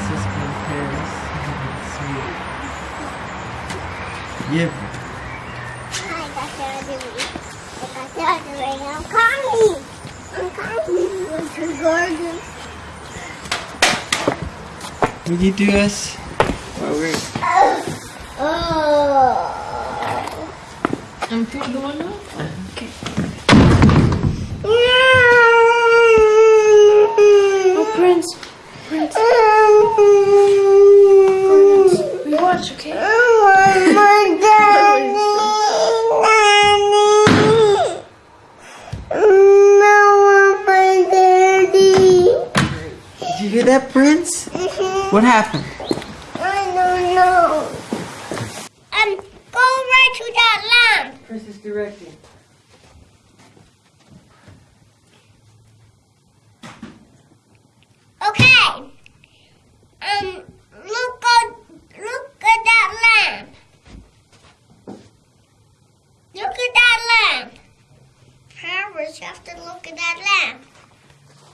Francisco in Paris. Sweet. Yeah. Hi, Dr. Ademi. Dr. Ademi, I'm coming. I'm coming. Winter garden. Will you do us? While we're Oh. I'm pretty going up. Okay. Oh, Prince. Prince. Prince. We watch, okay? No, my daddy, daddy, no, my daddy. Did you hear that, Prince? What happened? I don't know. Um, go right to that lamp. Prince is directing. Okay. Um, look at look at that lamp. Look at that lamp. You have to look at that lamp.